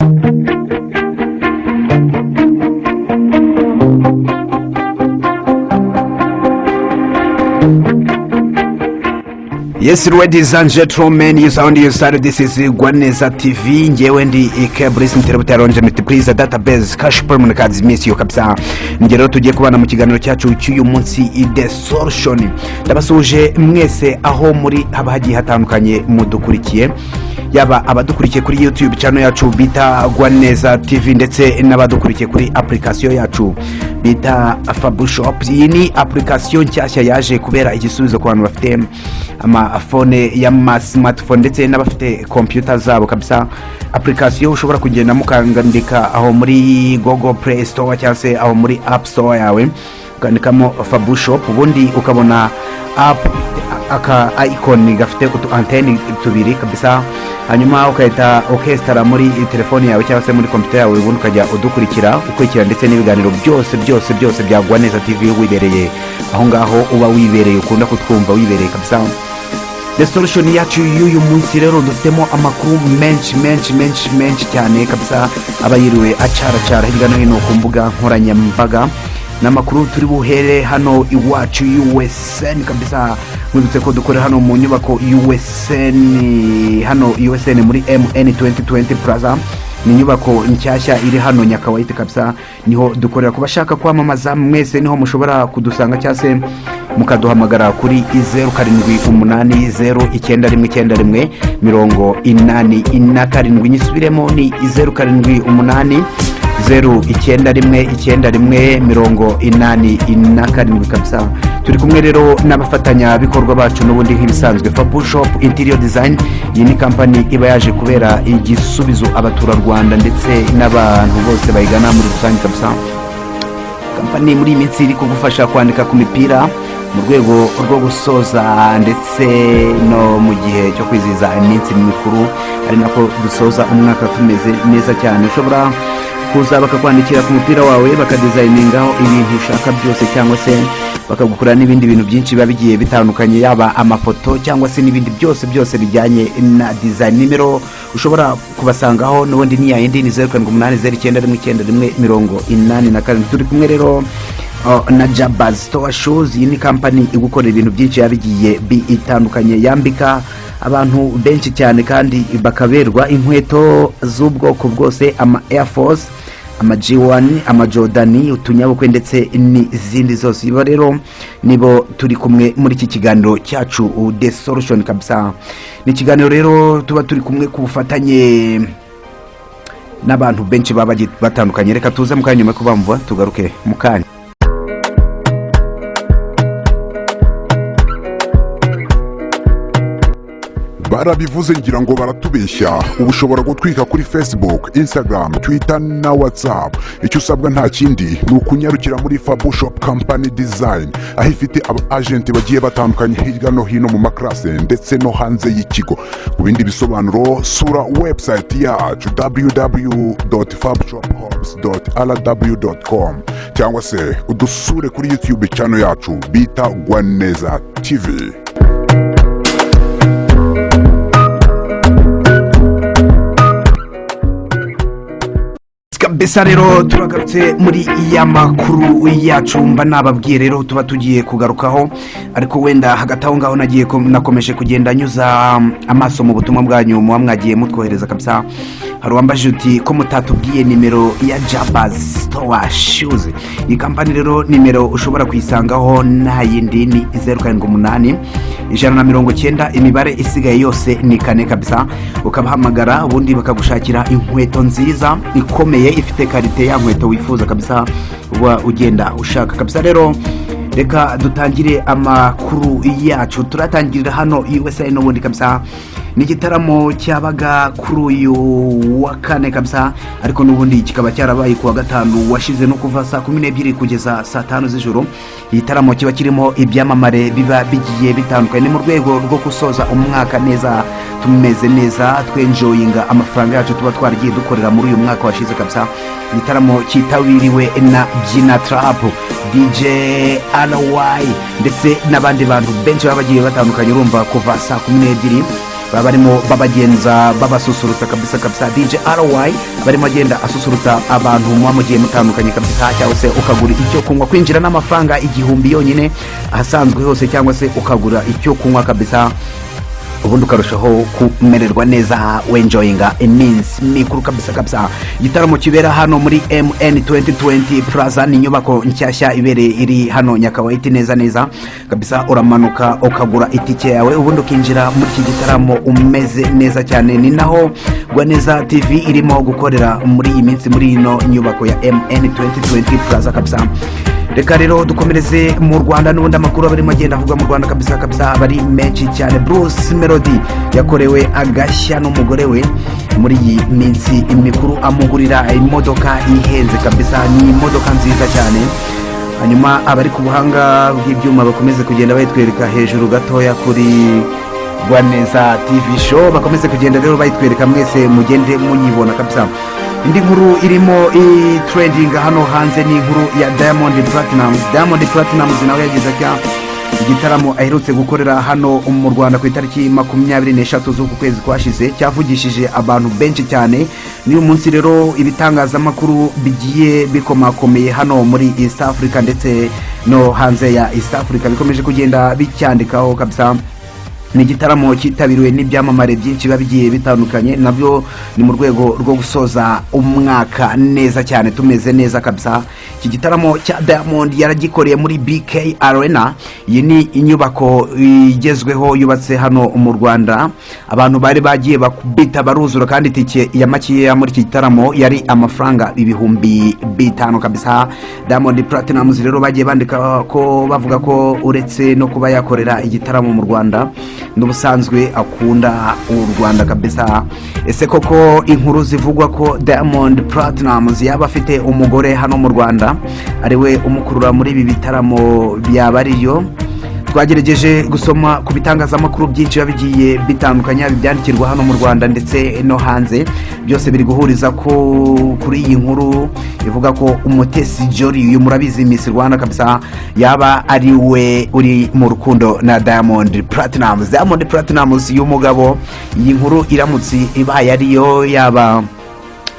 Thank you. Yes, ladies and gentlemen, you sound you started. This is Gwaneza TV. Ngewe ndi Ike Brice Mterebuta Ronje Multiplies Database Cash Permanent Cards Miss yo kabisa. Nge rero tugiye kubana mu kiganiro cyacu cy'uyu munsi The Solution. Ndabasuje mwese aho muri haba hagiye hatandukanye mudukurikiye. Yaba abadukurikiye kuri YouTube channel yacu bita Gwaneza TV ndetse n'abadukurikiye kuri application yacu bita Fabu Shop. Iyi ni application nshyashya yaje kubera igisubizo ku bantu bafite amafone y'amasimatifone ndetse n'abafite kompiyuta zabo kabisa apurikasiyo ushobora kugenda mukandika aho muri gogo play store cyangwa se aho muri app store yawe ukandikamo fabu shop ubundi ukabona app aka ayikoni gafite utu anteni tubiri kabisa hanyuma ugahita ukesitara muri telefoni yawe cyangwa se muri kompiyuta yawe ubundi ukajya udukurikira ukurikira ndetse n'ibiganiro byose byose byose byagwa neza tv wibereye. Aho ngaho uba wibereye ukunda kutwumva wibereye kabisa. The solution yacu y'uyu munsi rero dufitemo amakuru menshi menshi menshi menshi cyane kabisa. Aba yiriwe acaracara hirya no hino ku mbuga nkoranyambaga n'amakuru turi buhere hano iwacu usn kabisa. Mwibutse ko dukorera hano mu nyubako usn hano usn muri mn 2020 plaza. Ni inyubako nshyashya iri hano nyakawayite kabisa. Niho dukorera. Ku bashaka kwamamaza mwese ni ho mushobora kudusanga cyangwa se mukaduhamagara kuri zeru karindwi umunani zeru icyenda rimwe icyenda rimwe mirongo inani na karindwi. Nyisubiremo ni zeru karindwi umunani zeru icyenda rimwe icyenda rimwe mirongo inani na karindwi kabisa. Turi kumwe rero n'abafatanyabikorwa bacu n'ubundi nk'ibisanzwe fabu shopu interior design. Iyi ni kampani iba yaje kubera igisubizo abaturarwanda ndetse n'abantu bose bayigana muri rusange kabisa. Kampani muri iyi minsi iri kugufasha kwandika ku mipira mu rwego rwo gusoza ndetse no mu gihe cyo kwizihiza iminsi mikuru ari nako dusoza umwaka tumeze neza cyane. Ushobora kuza bakakwandikira ku mupira wawe bakadizayiningaho ibintu ushaka byose cyangwa se bakagukorera n'ibindi bintu byinshi biba bigiye bitandukanye yaba amafoto cyangwa se n'ibindi byose byose bijyanye na dizayini nimero ushobora kubasangaho n'ubundi ni yayindi ni zeru karindwi umunani zeru icyenda rimwe icyenda rimwe mirongo inani na karindwi. Turi kumwe rero na jabazi sitowa shuzi iyi ni kampani igukorera ibintu byinshi biba bigiye bitandukanye. Yambika abantu benshi cyane kandi bakaberwa inkweto z'ubwoko bwose ama eyafosi ama jiwani ama jodani utunyabukwe ndetse n'izindi zose. Ibo rero nibo turi kumwe muri iki kiganiro cyacu de solution kabisa. Ni ikiganiro rero tuba turi kumwe ku bufatanye n'abantu benshi baba batandukanye. Reka tuze mu kanya nyuma yo kubamva tugaruke mu kanya. Barabivuze ngira ngo baratubeshya. Ubu ushobora gutwika kuri facebook instagram twitter na whatsapp. Icyo usabwa nta kindi ni ukunyarukira muri fabu shop company design aho ifite aba agenti bagiye batandukanye hirya no hino mu makarase ndetse no hanze y'ikigo. Ku bindi bisobanuro sura website yacu www fabshophops rw com cyangwa se udusure kuri youtube channel yacu bita gwaneza tv. Kabisa rero turagarutse muri iya makuru yacu mba nababwiye rero tuba tugiye kugarukaho ariko wenda hagati aho ngaho nagiye nakomeje kugenda nyuza amaso mu butumwa bwanyu muba mwagiye mutwohereza kabisa. Hari uwambaje uti ko mutatubwiye nimero ya jabazi sitowa shuzi iyi kampani rero nimero ushobora kuyisangaho nta yindi ni zeru karindwi umunani ijana na mirongo icyenda imibare isigaye yose ni kane kabisa. Ukabahamagara ubundi bakagushakira inkweto nziza ikomeye ifite karite ya nkweto wifuza kabisa uba ugenda ushaka kabisa. Rero reka dutangire amakuru yacu. Turatangirira hano usa n'ubundi kabisa. Ni igitaramo cyabaga kuri uyu wa kane kabisa ariko n'ubundi kikaba cyarabaye ku wa gatanu washize no kuva saa kumi n'ebyiri kugeza saa tanu z'ijoro. Igitaramo kiba kirimo ibyamamare biba bigiye bitandukanye. Ni mu rwego rwo gusoza umwaka neza. Tumeze neza twenjoyinga amafaranga yacu tuba twaragiye dukorera muri uyu mwaka washize kabisa. Igitaramo cyitabiriwe na byina tarapu dj ry ndetse n'abandi bantu benshi baba bagiye batandukanye urumva kuva saa kumi n'ebyiri baba barimo babagenza babasusurutsa kabisa kabisa. Dj ry barimo agenda asusurutsa abantu muba mugiye mutandukanye kabisa. Cyangwa se ukagura icyo kunywa. Kwinjira n'amafaranga igihumbi yonyine ahasanzwe hose cyangwa se ukagura icyo kunywa kabisa. Ubundi ukarushaho kumererwa neza wenjoyinga iminsi. Mikuru kabisa kabisa. Igitaramo kibera hano muri mn 2020 plaza. Ni inyubako nshyashya ibereye iri hano nyakawaiti neza neza. Kabisa uramanuka ukagura itike yawe ubundi ukinjira muri iki gitaramo umeze neza cyane. Ni naho neza tv irimo gukorera muri iyi minsi muri ino nyubako ya mn 2020 plaza kabisa. Reka rero dukomereze mu rwanda n'ubundi amakuru aba arimo agenda avugwa mu rwanda kabisa kabisa aba ari menshi cyane. Bruce melody yakorewe agashya n'umugore we muri iyi minsi mikuru amugurira imodoka ihenze kabisa. Ni imodoka nziza cyane. Hanyuma abari ku buhanga bw'ibyuma bakomeze kugenda bayitwereka hejuru gatoya kuri rwaneza tv show bakomeze kugenda rero bayitwereka mwese mugende muyibona kabisa. Indi nkuru irimo itrendinga hano hanze ni inkuru ya diamond platinums diamond platinums nawe yagize atya igitaramo aherutse gukorera hano mu rwanda ku itariki makumyabiri n'eshatu z'uku kwezi kwashize. Cyavugishije abantu benshi cyane. N'uyu munsi rero ibitangazamakuru bigiye bikomakomeye hano muri east africa ndetse no hanze ya east africa. Bikomeje kugenda bicyandikaho kabisa. Ni igitaramo cyitabiriwe n'ibyamamare byinshi biba bigiye bitandukanye na byo ni mu rwego rwo gusoza umwaka neza cyane tumeze neza kabisa. Iki gitaramo cya diamond yaragikoreye muri bk arena. Iyi ni inyubako igezweho yubatse hano mu rwanda. Abantu bari bagiye bita baruzura kandi itike ya makeya muri iki gitaramo yari amafaranga ibihumbi bitanu kabisa. Diamond platinums rero bagiye bandika ko bavuga ko uretse no kuba yakorera igitaramo mu rwanda. N'ubusanzwe akunda u rwanda kabisa. Ese koko inkuru zivugwa ko diamond platinums yaba afite umugore hano mu rwanda? Ariwe umukurura muri ibi bitaramo byaba ariyo. Twagerageje gusoma ku bitangazamakuru byinshi biba bigiye bitandukanye ibyandikirwa hano mu rwanda ndetse no hanze. Byose biri guhuriza ko kuri iyi nkuru ivuga ko umutesi jori uyu murabizi miss rwanda kabisa yaba ari we uri mu rukundo na diamond platinums diamond platinums y'umugabo iyi nkuru iramutse ibaye ariyo yaba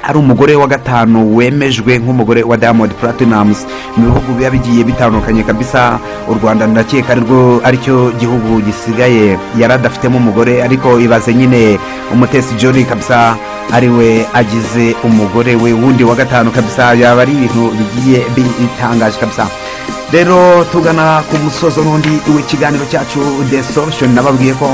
ari umugore wa gatanu wemejwe nk'umugore wa diamond platinums mu bihugu biba bigiye bitandukanye kabisa u rwanda ndakeka arirwo ari cyo gihugu gisigaye. Yari adafitemo umugore ariko ibaze nyine umutesi jori kabisa ari we agize umugore we. Wundi wa gatanu kabisa yaba ari ibintu bigiye bitangaje kabisa. Rero tugana ku musozo n'undi w'ikiganiro cyacu the solution nababwiye ko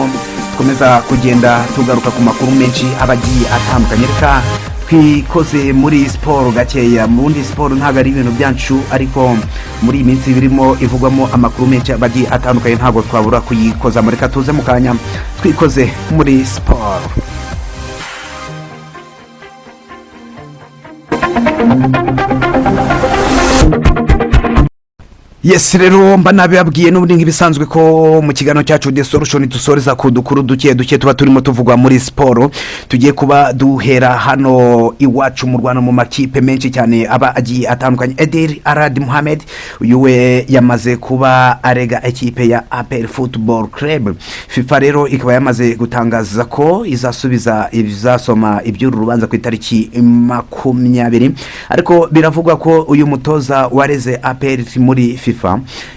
dukomeza kugenda tugaruka ku makuru menshi aba agiye atandukanye. Reka twikoze muri siporo gakeya mu bundi siporo ntabwo ari ibintu byacu ariko muri iyi minsi birimo ivugwamo amakuru menshi agiye atandukanye ntabwo twabura kuyikoza reka tuze mu kanya twikoze muri siporo yesi rero mba nabibabwiye n'ubundi nk'ibisanzwe ko mu kiganiro cyacu de solution dusoreza ku dukuru duke duke tuba turimo tuvugwa muri siporo tugiye kuba duhera hano iwacu mu rwanda mu makipe menshi cyane aba agiye atandukanye. Ederi aradi muhamed uyu we yamaze kuba arega ekipe ya aperi futuboro club. Fifa rero ikaba yamaze gutangaza ko izasubiza izasoma iby'uru rubanza ku itariki makumyabiri. Ariko biravugwa ko uyu mutoza wareze aperi muri fifa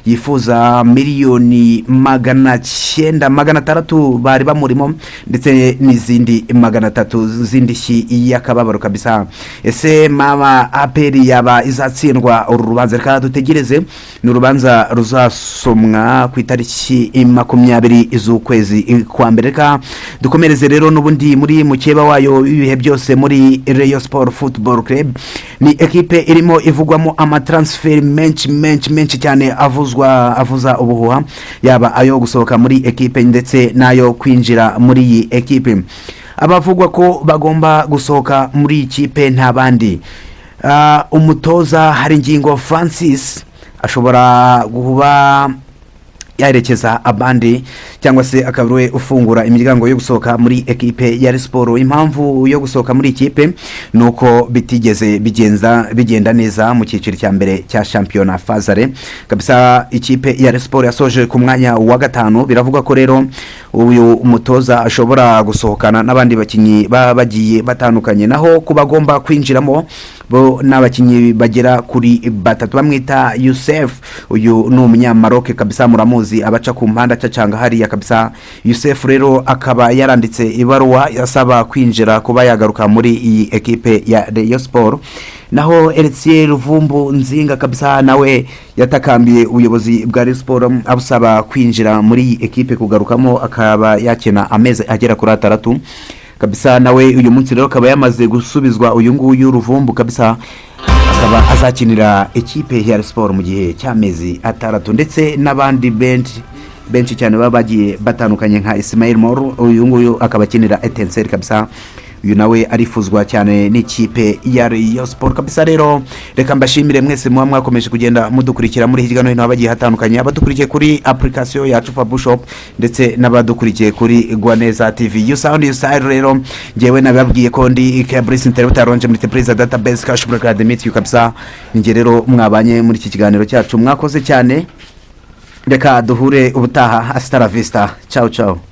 yifuza miliyoni magana cyenda magana atandatu bari bamurimo ndetse n'izindi magana atatu z'indishyi y'akababaro kabisa. Ese mama aperi yaba izatsindwa uru rubanza reka dutegereze ni urubanza ruzasomwa ku itariki makumyabiri z'ukwezi kwa mbere. Reka dukomereze rero n'ubundi muri mukeba wayo w'ibihe byose muri reyo siporo futuboro club. Ni ekipe irimo ivugwamo amataransiferi menshi menshi menshi cyane. Avuzwa avuza ubuhuha yaba ayo gusohoka muri ekipe ndetse n'ayo kwinjira muri iyi ekipe. Abavugwa ko bagomba gusohoka muri iyi kipe nta bandi. Umutoza hari ingingo francis ashobora kuba yaherekeza abandi. Cyangwa se akaba we ufungura imiryango yo gusohoka muri ekipe ya siporo. Impamvu yo gusohoka muri ikipe ni uko bitigeze bigenza bigenda neza mu cyiciro cya mbere cya shampiyona fazare. Kabisa ikipe ya siporo yasoje ku mwanya wa gatanu. Biravugwa ko rero uyu umutoza ashobora gusohokana n'abandi bakinnyi baba bagiye batandukanye. Naho ku bagomba kwinjiramo bo ni abakinnyi bagera kuri batatu. Bamwita yusef. Uyu ni umunyamaroke kabisa muramuzi abaca ku mpande acacanga hariya kabisa. Yusef rero akaba yaranditse ibaruwa asaba kwinjira kuba yagaruka muri iyi ekipe ya reyo siporo naho eritiye ruvumbu nzinga kabisa nawe yatakambiye ubuyobozi bwa Rayon siporo abusaba kwinjira muri iyi ekipe kugarukamo akaba yakina amezi agera kuri atandatu. Kabisa nawe uyu munsi rero akaba yamaze gusubizwa uyu nguyu ruvumbu kabisa akaba azakinira ekipe ya siporo mu gihe cy'amezi atandatu. Ndetse n'abandi benshi benshi cyane baba bagiye batandukanye nka isimayeli moru uyu nguyu akaba akinira etenseri kabisa. Uyu nawe arifuzwa cyane n'ikipe ya Rayon siporo kabisa rero reka mbashimire mwese muba mwakomeje kugenda mudukurikira muri hirya no hino habagiye hatandukanye abadukurikiye kuri apurikasiyo yacu fabushop ndetse n'abadukurikiye kuri you sound you style rero. Ngewe nababwiye ko ndi kebrisi internet aronje muri tepreza database broker academy you kabisa. Njye rero mwabanye muri iki kiganiro cyacu. Mwakoze cyane. Reka duhure ubutaha. Asitara vista. Ciao ciao.